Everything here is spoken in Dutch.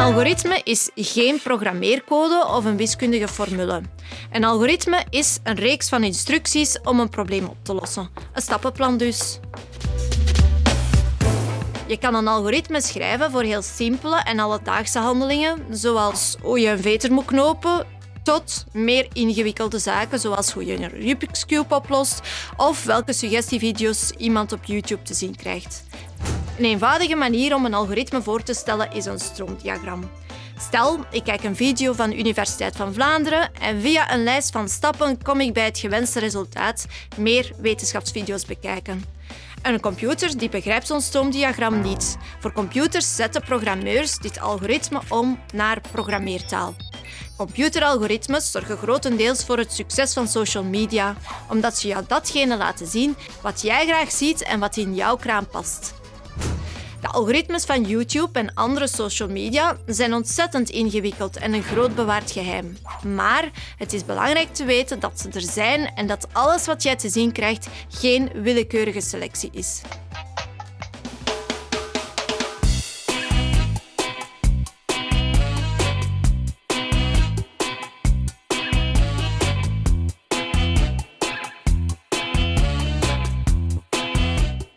algoritme is geen programmeercode of een wiskundige formule. Een algoritme is een reeks van instructies om een probleem op te lossen. Een stappenplan dus. Je kan een algoritme schrijven voor heel simpele en alledaagse handelingen, zoals hoe je een veter moet knopen, tot meer ingewikkelde zaken, zoals hoe je een Rubik's Cube oplost of welke suggestievideo's iemand op YouTube te zien krijgt. Een eenvoudige manier om een algoritme voor te stellen is een stroomdiagram. Stel, ik kijk een video van de Universiteit van Vlaanderen en via een lijst van stappen kom ik bij het gewenste resultaat, meer wetenschapsvideo's bekijken. Een computer die begrijpt zo'n stroomdiagram niet. Voor computers zetten programmeurs dit algoritme om naar programmeertaal. Computeralgoritmes zorgen grotendeels voor het succes van social media, omdat ze jou datgene laten zien wat jij graag ziet en wat in jouw kraam past. Algoritmes van YouTube en andere social media zijn ontzettend ingewikkeld en een groot bewaard geheim. Maar het is belangrijk te weten dat ze er zijn en dat alles wat jij te zien krijgt geen willekeurige selectie is.